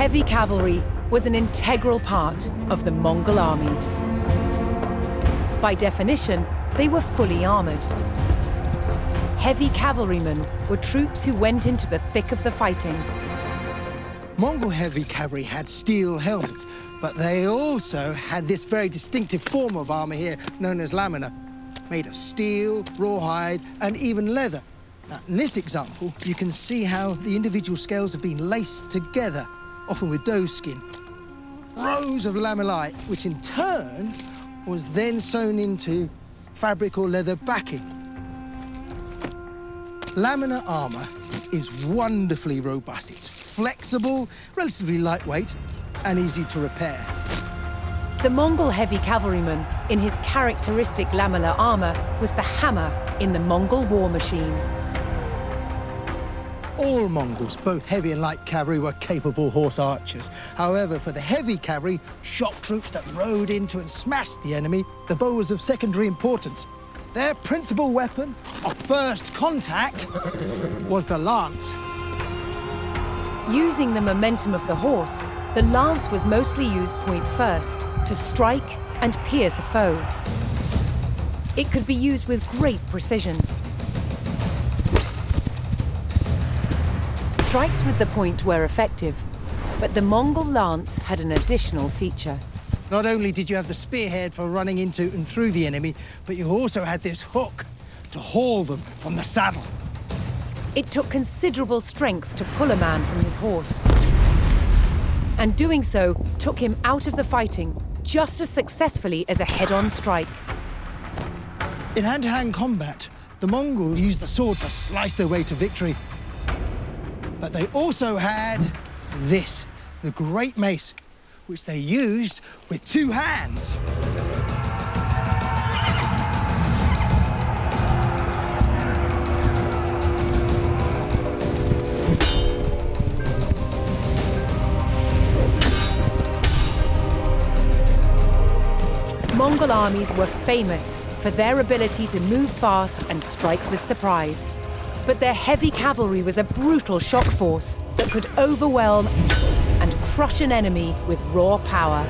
heavy cavalry was an integral part of the Mongol army. By definition, they were fully armored. Heavy cavalrymen were troops who went into the thick of the fighting. Mongol heavy cavalry had steel helmets, but they also had this very distinctive form of armour here, known as lamellar, made of steel, rawhide, and even leather. Now, in this example, you can see how the individual scales have been laced together, often with doe skin. Rows of lamellae, which in turn was then sewn into fabric or leather backing. Lamellar armour is wonderfully robust. It's flexible, relatively lightweight, and easy to repair. The Mongol heavy cavalryman, in his characteristic lamellar armour, was the hammer in the Mongol war machine. All Mongols, both heavy and light cavalry, were capable horse archers. However, for the heavy cavalry, shock troops that rode into and smashed the enemy, the bow was of secondary importance. Their principal weapon of first contact was the lance. Using the momentum of the horse, the lance was mostly used point first, to strike and pierce a foe. It could be used with great precision. Strikes with the point were effective, but the Mongol lance had an additional feature. Not only did you have the spearhead for running into and through the enemy, but you also had this hook to haul them from the saddle. It took considerable strength to pull a man from his horse. And doing so took him out of the fighting just as successfully as a head-on strike. In hand-to-hand -hand combat, the Mongols used the sword to slice their way to victory. But they also had this, the Great Mace, which they used with two hands. Mongol armies were famous for their ability to move fast and strike with surprise. But their heavy cavalry was a brutal shock force that could overwhelm and crush an enemy with raw power.